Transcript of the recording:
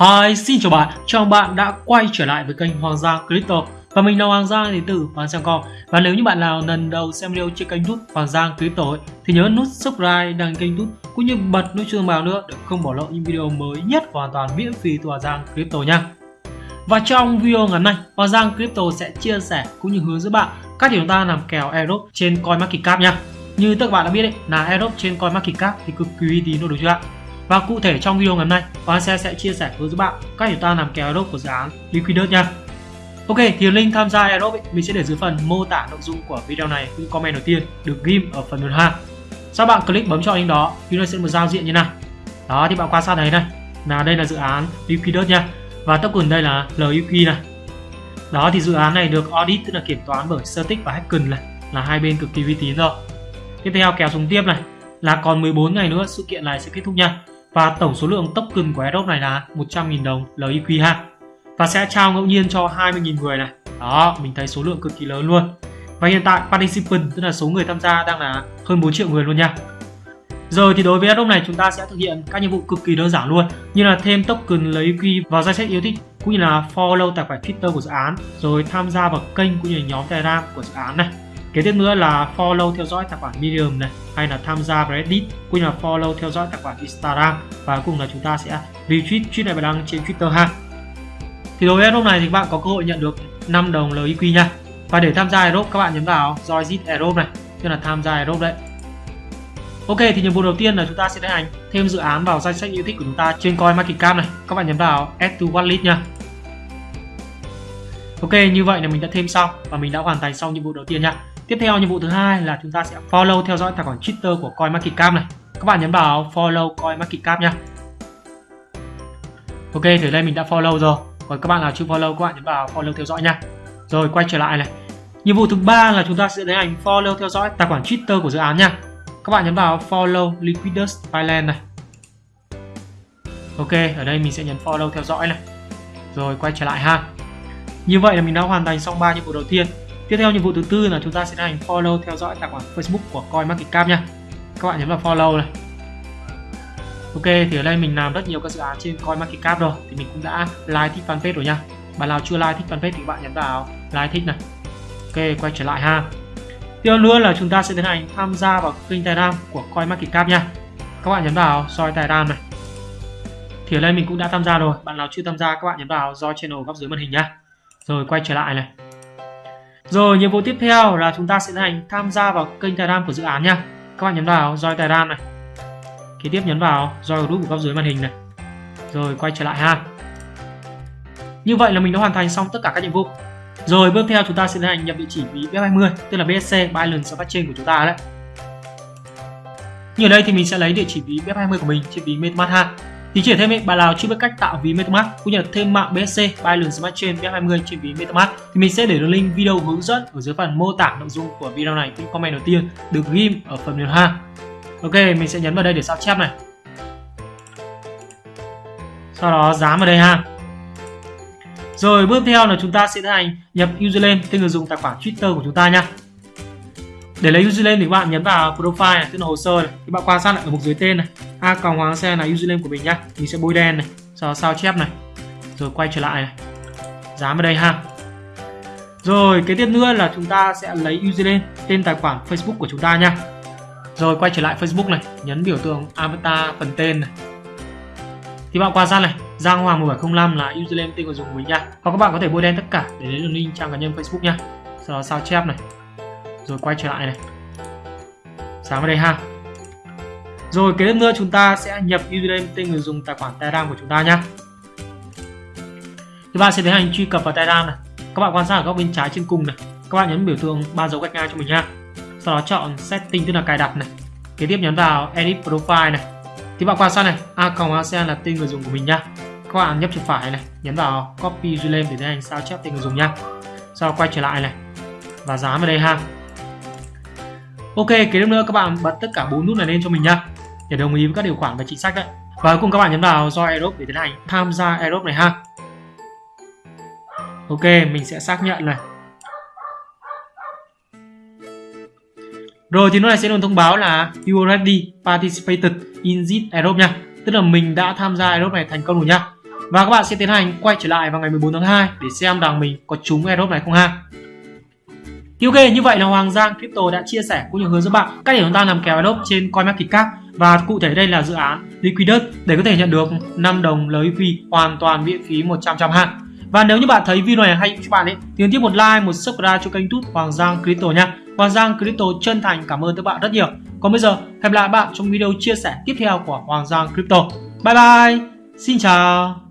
Hi, xin chào bạn, chào bạn đã quay trở lại với kênh Hoàng Giang Crypto. Và mình là Hoàng Giang đến từ Hoàng Giang Com. Và nếu như bạn nào lần đầu xem video trên kênh YouTube Hoàng Giang Crypto ấy, thì nhớ nút subscribe đăng kênh YouTube cũng như bật nút chuông báo nữa để không bỏ lỡ những video mới nhất hoàn toàn miễn phí từ Hoàng Giang Crypto nha. Và trong video ngắn này, Hoàng Giang Crypto sẽ chia sẻ cũng như hướng dẫn bạn cách để chúng ta làm kèo Euro trên CoinMarketCap nha. Như các bạn đã biết đấy, là Euro trên CoinMarketCap thì cực kỳ uy tín đúng chưa ạ? Và cụ thể trong video ngày hôm nay, Hoàng xe sẽ chia sẻ với các bạn cách chúng ta làm kèo airdrop của dự án Liquidus nha. Ok, thì link tham gia airdrop mình sẽ để dưới phần mô tả nội dung của video này cũng comment đầu tiên được ghim ở phần đường hàng. Sau bạn click bấm chọn link đó, thì nó sẽ một giao diện như này. Đó thì bạn quan sát thấy này, là đây là dự án Liquidus nha. Và token đây là LUQ này. Đó thì dự án này được audit tức là kiểm toán bởi Certic và Hacken này, là hai bên cực kỳ uy tín rồi. Tiếp theo kéo xuống tiếp này, là còn 14 ngày nữa sự kiện này sẽ kết thúc nha và tổng số lượng token của airdrop này là 100.000 đồng LIQ ha. Và sẽ trao ngẫu nhiên cho 20.000 người này. Đó, mình thấy số lượng cực kỳ lớn luôn. Và hiện tại participant, tức là số người tham gia đang là hơn 4 triệu người luôn nha. Rồi thì đối với airdrop này, chúng ta sẽ thực hiện các nhiệm vụ cực kỳ đơn giản luôn, như là thêm token quy vào danh sách yêu thích, cũng như là follow tài khoản Twitter của dự án, rồi tham gia vào kênh cũng như là nhóm Telegram của dự án này kế tiếp nữa là follow theo dõi tài khoản Medium này, hay là tham gia Reddit, cũng như là follow theo dõi tài khoản Instagram. Và cùng là chúng ta sẽ retweet, tweet này bài đăng trên Twitter ha. Thì đối với lúc này thì các bạn có cơ hội nhận được 5 đồng LIQ nha. Và để tham gia Aerobe các bạn nhấn vào Join Aerobe này, tức là tham gia Aerobe đấy. Ok, thì nhiệm vụ đầu tiên là chúng ta sẽ tiến hành thêm dự án vào danh sách yêu thích của chúng ta trên CoinMarketCap này. Các bạn nhấn vào Add to Wallet nha. Ok, như vậy là mình đã thêm xong và mình đã hoàn thành xong nhiệm vụ đầu tiên nha. Tiếp theo nhiệm vụ thứ hai là chúng ta sẽ follow theo dõi tài khoản Twitter của CoinMarketCap này. Các bạn nhấn vào follow CoinMarketCap nha. Ok, thì đây mình đã follow rồi. Còn các bạn nào chưa follow các bạn nhấn vào follow theo dõi nha. Rồi quay trở lại này. Nhiệm vụ thứ ba là chúng ta sẽ tiến hành follow theo dõi tài khoản Twitter của dự án nha. Các bạn nhấn vào follow Liquidus Thailand này. Ok, ở đây mình sẽ nhấn follow theo dõi này. Rồi quay trở lại ha. Như vậy là mình đã hoàn thành xong 3 nhiệm vụ đầu tiên. Tiếp theo nhiệm vụ thứ tư là chúng ta sẽ hành follow theo dõi tài khoản Facebook của CoinMarketCap nha. Các bạn nhấn vào follow này. Ok, thì ở đây mình làm rất nhiều các dự án trên CoinMarketCap rồi thì mình cũng đã like thích fanpage rồi nha. Bạn nào chưa like thích fanpage thì bạn nhấn vào like thích này. Ok, quay trở lại ha. Tiếp theo nữa là chúng ta sẽ tiến hành tham gia vào kênh Telegram của CoinMarketCap nha. Các bạn nhấn vào join Telegram này. Thì ở đây mình cũng đã tham gia rồi. Bạn nào chưa tham gia, các bạn nhấn vào join channel góc dưới màn hình nha. Rồi, quay trở lại này. Rồi, nhiệm vụ tiếp theo là chúng ta sẽ hành tham gia vào kênh Telegram của dự án nha. Các bạn nhấn vào join Telegram này. Kế tiếp nhấn vào join group của góc dưới màn hình này. Rồi, quay trở lại ha. Như vậy là mình đã hoàn thành xong tất cả các nhiệm vụ. Rồi, bước theo chúng ta sẽ tiến hành nhập địa chỉ ví BF20 tức là BSC Binance Smart của chúng ta đấy. Như ở đây thì mình sẽ lấy địa chỉ ví BF20 của mình trên ví MetaMask ha. Thì chỉ thêm ý, bạn nào chưa biết cách tạo ví MetaMask cũng như là thêm mạng BSC Binance Smart Chain BF20 trên ví MetaMask thì mình sẽ để đường link video hướng dẫn ở dưới phần mô tả nội dung của video này. cũng comment đầu tiên được ghim ở phần mềm ha. Ok, mình sẽ nhấn vào đây để sao chép này. Sau đó dán vào đây ha. Rồi bước theo là chúng ta sẽ tiến hành nhập username tên người dùng tài khoản Twitter của chúng ta nha để lấy username thì các bạn nhấn vào profile này tức là hồ sơ này thì bạn quan sát lại ở mục dưới tên này a còng hoàng xe là username của mình nhá. Mình sẽ bôi đen này sau sao chép này. Rồi quay trở lại này. Dán vào đây ha. Rồi cái tiếp nữa là chúng ta sẽ lấy username tên tài khoản Facebook của chúng ta nha rồi, quay trở lại Facebook này, nhấn biểu tượng avatar phần tên này. Thì bạn quan sát này, Giang Hoàng 1705 là username tên người dùng của mình nha hoặc các bạn có thể bôi đen tất cả để lấy đường link trang cá nhân Facebook nha sau đó sao chép này. Rồi quay trở lại này. Sáng vào đây ha rồi kế tiếp nữa chúng ta sẽ nhập username tên người dùng tài khoản Telegram của chúng ta nhé Các bạn sẽ tiến hành truy cập vào Telegram này. Các bạn quan sát ở góc bên trái trên cùng này. Các bạn nhấn biểu tượng ba dấu gạch ngang cho mình nha sau đó chọn setting tức là cài đặt này. Kế tiếp nhấn vào edit profile này. Thì bạn quan sát này a còng asean là tên người dùng của mình nha các bạn nhấp chuột phải này nhấn vào copy username để tiến hành sao chép tên người dùng nha sau đó quay trở lại này. Và dán vào đây ha. Ok, kế tiếp nữa các bạn bật tất cả bốn nút này lên cho mình nha để đồng ý với các điều khoản và chính sách đấy. Và cùng các bạn nhấn vào Join Aerobe để tiến hành tham gia Aerobe này ha. Ok, mình sẽ xác nhận này. Rồi thì nó này sẽ luôn thông báo là You already participated in this Aerobe nha. Tức là mình đã tham gia Aerobe này thành công rồi nha. và các bạn sẽ tiến hành quay trở lại vào ngày 14 tháng 2 để xem rằng mình có trúng airdrop này không ha ok, như vậy là Hoàng Giang Crypto đã chia sẻ cũng như hướng dẫn bạn cách để chúng ta làm kèo lốp trên CoinMarketCap và cụ thể đây là dự án Liquidus để có thể nhận được 5 đồng lời phi hoàn toàn miễn phí 100 trăm ha. Và nếu như bạn thấy video này hay cho bạn ấy thì nhấn tiếp một like, một subscribe cho kênh YouTube Hoàng Giang Crypto nha. Hoàng Giang Crypto chân thành cảm ơn các bạn rất nhiều. Còn bây giờ, hẹn gặp lại bạn trong video chia sẻ tiếp theo của Hoàng Giang Crypto. Bye bye. Xin chào.